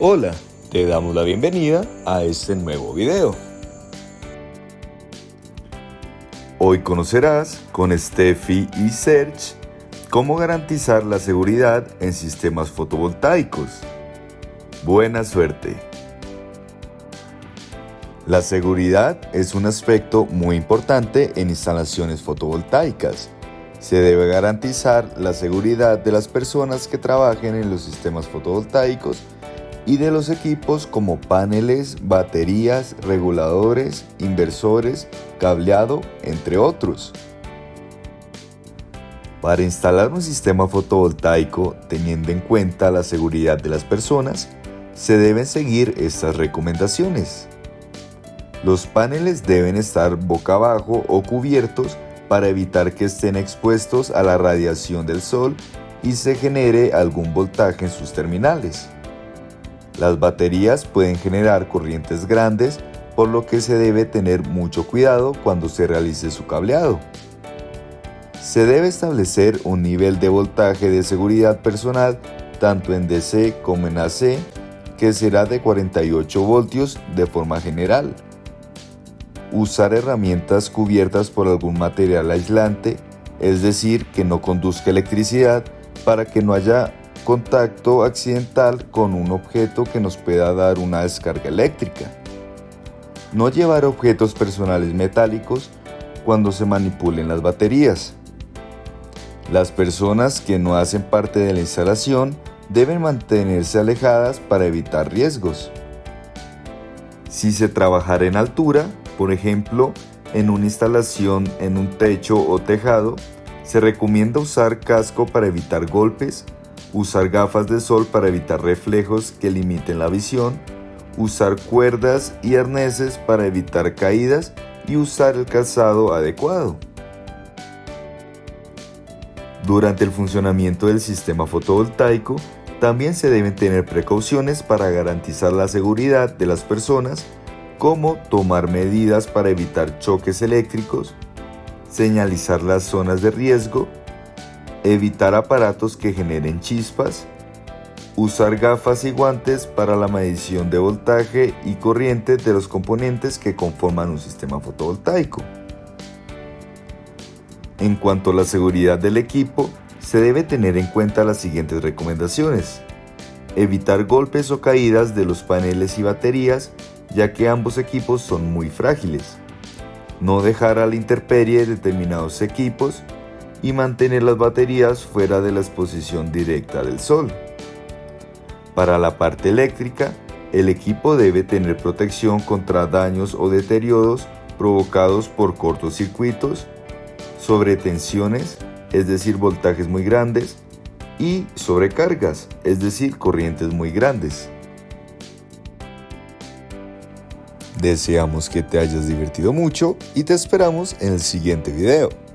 Hola, te damos la bienvenida a este nuevo video. Hoy conocerás con Steffi y Serge cómo garantizar la seguridad en sistemas fotovoltaicos. Buena suerte. La seguridad es un aspecto muy importante en instalaciones fotovoltaicas. Se debe garantizar la seguridad de las personas que trabajen en los sistemas fotovoltaicos y de los equipos como paneles, baterías, reguladores, inversores, cableado, entre otros. Para instalar un sistema fotovoltaico teniendo en cuenta la seguridad de las personas, se deben seguir estas recomendaciones. Los paneles deben estar boca abajo o cubiertos para evitar que estén expuestos a la radiación del sol y se genere algún voltaje en sus terminales. Las baterías pueden generar corrientes grandes, por lo que se debe tener mucho cuidado cuando se realice su cableado. Se debe establecer un nivel de voltaje de seguridad personal tanto en DC como en AC, que será de 48 voltios de forma general. Usar herramientas cubiertas por algún material aislante, es decir, que no conduzca electricidad, para que no haya contacto accidental con un objeto que nos pueda dar una descarga eléctrica. No llevar objetos personales metálicos cuando se manipulen las baterías. Las personas que no hacen parte de la instalación deben mantenerse alejadas para evitar riesgos. Si se trabajara en altura, por ejemplo, en una instalación en un techo o tejado, se recomienda usar casco para evitar golpes usar gafas de sol para evitar reflejos que limiten la visión, usar cuerdas y arneses para evitar caídas y usar el calzado adecuado. Durante el funcionamiento del sistema fotovoltaico, también se deben tener precauciones para garantizar la seguridad de las personas, como tomar medidas para evitar choques eléctricos, señalizar las zonas de riesgo evitar aparatos que generen chispas, usar gafas y guantes para la medición de voltaje y corriente de los componentes que conforman un sistema fotovoltaico. En cuanto a la seguridad del equipo, se debe tener en cuenta las siguientes recomendaciones. Evitar golpes o caídas de los paneles y baterías, ya que ambos equipos son muy frágiles. No dejar a la intemperie determinados equipos y mantener las baterías fuera de la exposición directa del sol. Para la parte eléctrica, el equipo debe tener protección contra daños o deterioros provocados por cortocircuitos, sobretensiones, es decir, voltajes muy grandes, y sobrecargas, es decir, corrientes muy grandes. Deseamos que te hayas divertido mucho y te esperamos en el siguiente video.